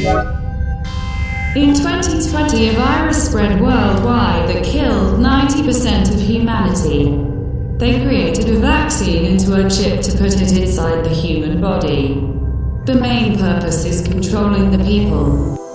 In 2020, a virus spread worldwide that killed 90% of humanity. They created a vaccine into a chip to put it inside the human body. The main purpose is controlling the people.